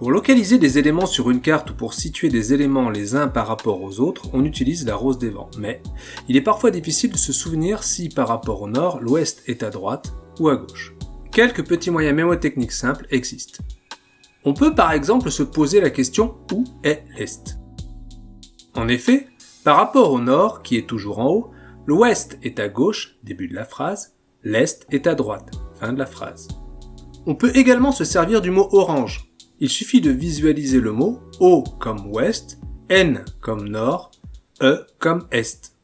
Pour localiser des éléments sur une carte ou pour situer des éléments les uns par rapport aux autres, on utilise la rose des vents. Mais il est parfois difficile de se souvenir si par rapport au nord, l'ouest est à droite ou à gauche. Quelques petits moyens mémotechniques simples existent. On peut par exemple se poser la question où est l'est? En effet, par rapport au nord, qui est toujours en haut, l'ouest est à gauche, début de la phrase, l'est est à droite, fin de la phrase. On peut également se servir du mot orange, il suffit de visualiser le mot O comme ouest, N comme nord, E comme est.